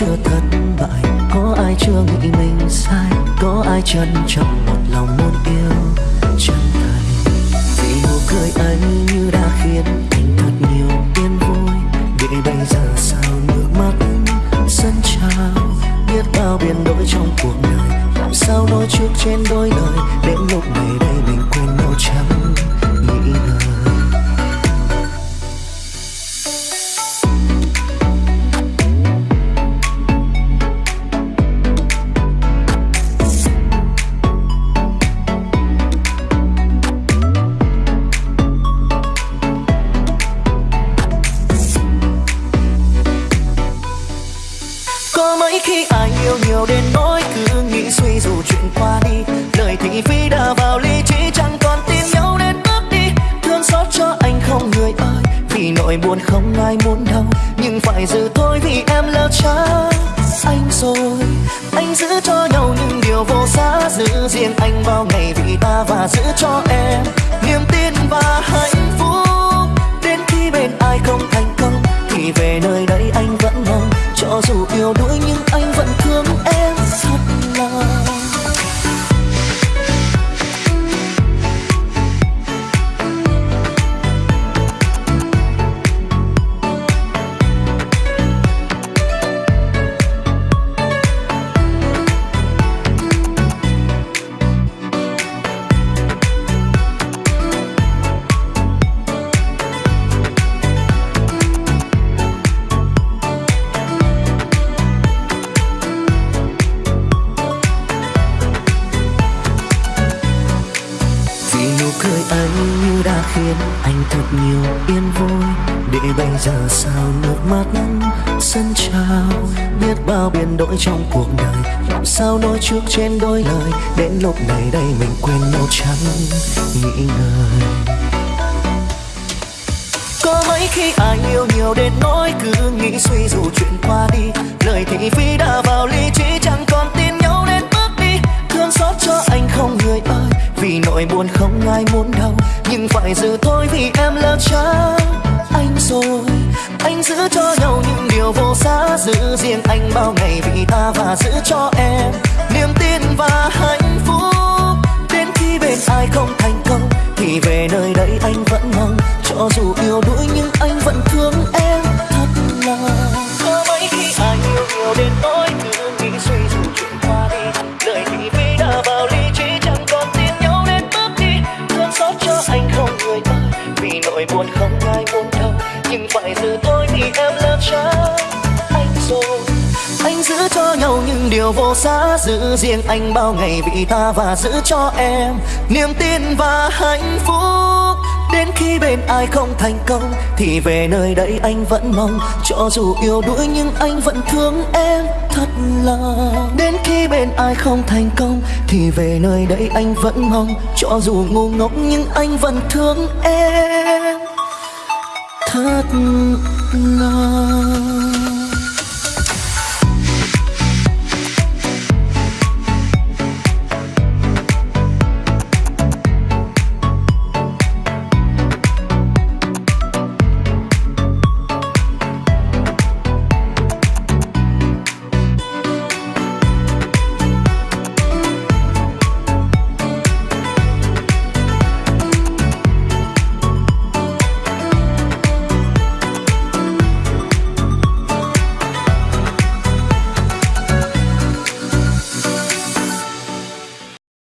chưa thất bại. Có ai chưa nghĩ mình sai? Có ai chân trọng một lòng muốn yêu chân thành? Vì nụ cười anh như đã khiến anh thật nhiều yên vui. Để bây giờ sao nước mắt sân trào? Biết bao biến đổi trong cuộc đời. Làm sao nói trước trên đôi lời? Đến lúc này đây mình quên nhau chẳng khi ai yêu nhiều đến nỗi cứ nghĩ suy dù chuyện qua đi. Lời thị phi đã vào lý trí, chẳng còn tin nhau nên bước đi. Thương xót cho anh không người ơi, vì nỗi buồn không ai muốn đâu nhưng phải giữ thôi vì em lỡ cha anh rồi. Anh giữ cho nhau những điều vô giá, giữ riêng anh bao ngày vì ta và giữ cho em niềm tin và hạnh đã khiến anh thật nhiều yên vui. Để bây giờ sao nước mắt sân trào? Biết bao biến đổi trong cuộc đời, làm sao nói trước trên đôi lời? Đến lúc này đây mình quên nhau chẳng nghĩ ngợi. Có mấy khi ai yêu nhiều đến nỗi cứ nghĩ suy dù chuyện qua đi. Lời thị phi đã vào lý trí, chẳng còn tin nhau nên bước đi. Thương xót cho anh không người ơi, vì nỗi buồn không ai muốn đâu nhưng phải giữ thôi vì em là cha anh rồi. Anh giữ cho nhau những điều vô giá, giữ riêng anh bao ngày vì ta và giữ cho em niềm tin và hạnh phúc. Đến khi bên ai không thành công thì về nơi đây anh vẫn mong. Cho dù yêu đuối buồn không ai muốn đâu. Nhưng phải giữ tôi vì em là trái anh rồi. Anh giữ cho nhau những điều vô giá, giữ riêng anh bao ngày vì ta và giữ cho em niềm tin và hạnh phúc. Đến khi bên ai không thành công, thì về nơi đây anh vẫn mong. Cho dù yêu đuổi nhưng anh vẫn thương em thật lòng. Đến khi bên ai không thành công, thì về nơi đây anh vẫn mong. Cho dù ngu ngốc nhưng anh vẫn thương em thất lo